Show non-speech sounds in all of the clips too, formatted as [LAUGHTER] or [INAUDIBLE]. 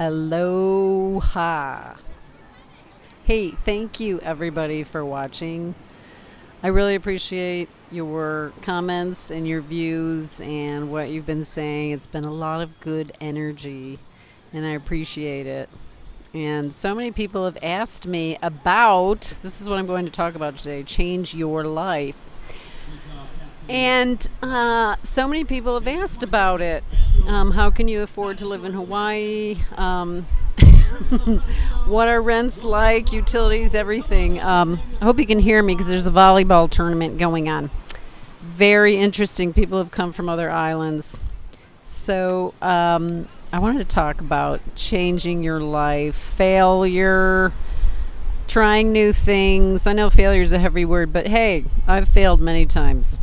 Aloha. Hey, thank you everybody for watching. I really appreciate your comments and your views and what you've been saying. It's been a lot of good energy and I appreciate it. And so many people have asked me about this is what I'm going to talk about today change your life. And uh, so many people have asked about it. Um, how can you afford to live in Hawaii? Um, [LAUGHS] what are rents like? Utilities, everything. Um, I hope you can hear me because there's a volleyball tournament going on. Very interesting. People have come from other islands. So um, I wanted to talk about changing your life, failure, trying new things. I know failure is a heavy word, but hey, I've failed many times.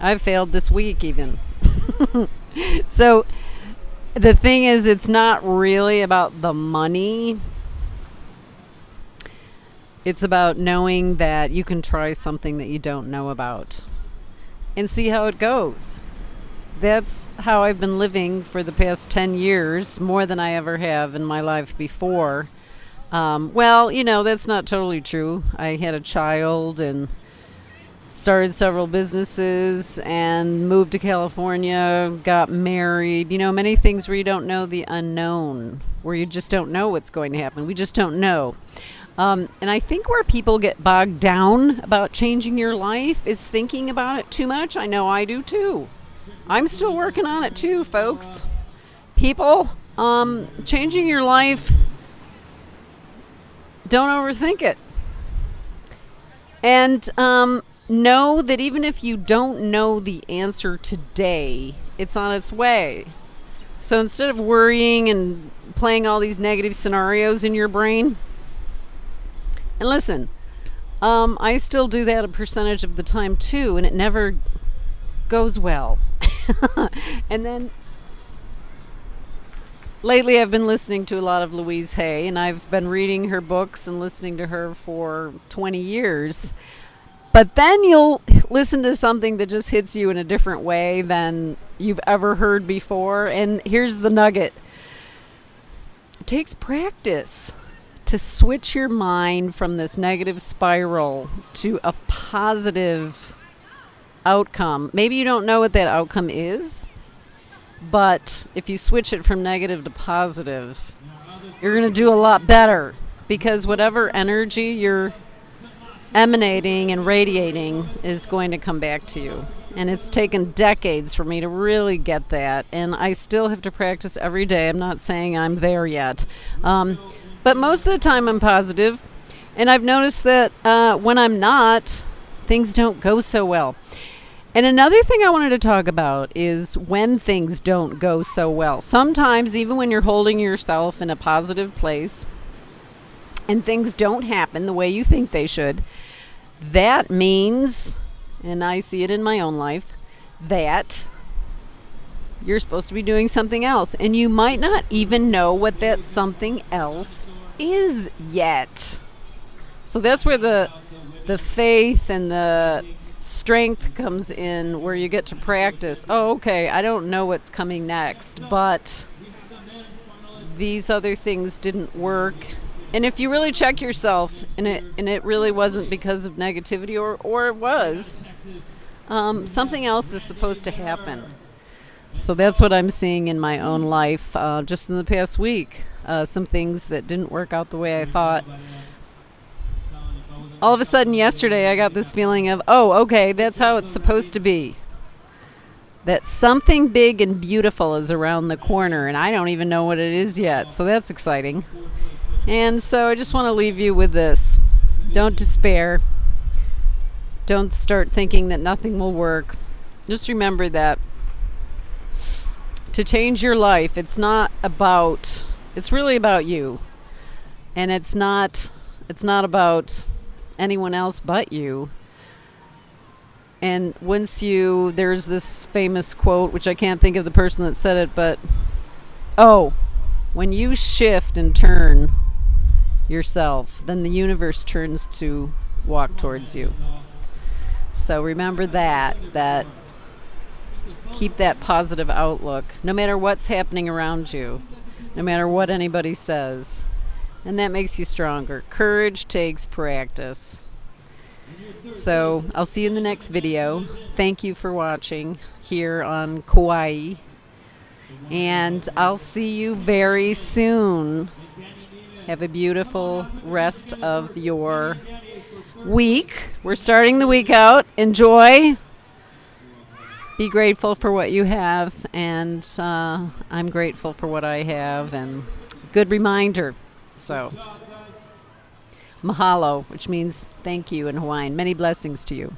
I've failed this week even. [LAUGHS] [LAUGHS] so the thing is, it's not really about the money. It's about knowing that you can try something that you don't know about and see how it goes. That's how I've been living for the past 10 years, more than I ever have in my life before. Um, well, you know, that's not totally true. I had a child and started several businesses and moved to California, got married. You know, many things where you don't know the unknown, where you just don't know what's going to happen. We just don't know. Um, and I think where people get bogged down about changing your life is thinking about it too much. I know I do too. I'm still working on it too, folks. People, um, changing your life, don't overthink it. And um, know that even if you don't know the answer today, it's on its way. So instead of worrying and playing all these negative scenarios in your brain, and listen, um, I still do that a percentage of the time too, and it never goes well. [LAUGHS] and then lately I've been listening to a lot of Louise Hay, and I've been reading her books and listening to her for 20 years. But then you'll listen to something that just hits you in a different way than you've ever heard before. And here's the nugget it takes practice to switch your mind from this negative spiral to a positive outcome. Maybe you don't know what that outcome is, but if you switch it from negative to positive, you're going to do a lot better because whatever energy you're emanating and radiating is going to come back to you. And it's taken decades for me to really get that. And I still have to practice every day. I'm not saying I'm there yet. Um, but most of the time, I'm positive. And I've noticed that uh, when I'm not, things don't go so well. And another thing I wanted to talk about is when things don't go so well. Sometimes, even when you're holding yourself in a positive place and things don't happen the way you think they should, that means, and I see it in my own life, that you're supposed to be doing something else. And you might not even know what that something else is yet. So that's where the the faith and the strength comes in where you get to practice. Oh, okay, I don't know what's coming next, but these other things didn't work and if you really check yourself, and it and it really wasn't because of negativity, or or it was, um, something else is supposed to happen. So that's what I'm seeing in my own life, uh, just in the past week. Uh, some things that didn't work out the way I thought. All of a sudden, yesterday, I got this feeling of, oh, okay, that's how it's supposed to be. That something big and beautiful is around the corner, and I don't even know what it is yet. So that's exciting. And so I just want to leave you with this don't despair. Don't start thinking that nothing will work. Just remember that to change your life, it's not about, it's really about you. And it's not, it's not about anyone else but you. And once you, there's this famous quote, which I can't think of the person that said it, but oh, when you shift and turn yourself, then the universe turns to walk towards you. So remember that, that keep that positive outlook no matter what's happening around you. no matter what anybody says. And that makes you stronger. Courage takes practice. So I'll see you in the next video. Thank you for watching here on Kauai. And I'll see you very soon. Have a beautiful rest of your week. We're starting the week out. Enjoy. Be grateful for what you have, and uh, I'm grateful for what I have, and good reminder. So, mahalo, which means thank you in Hawaiian. Many blessings to you.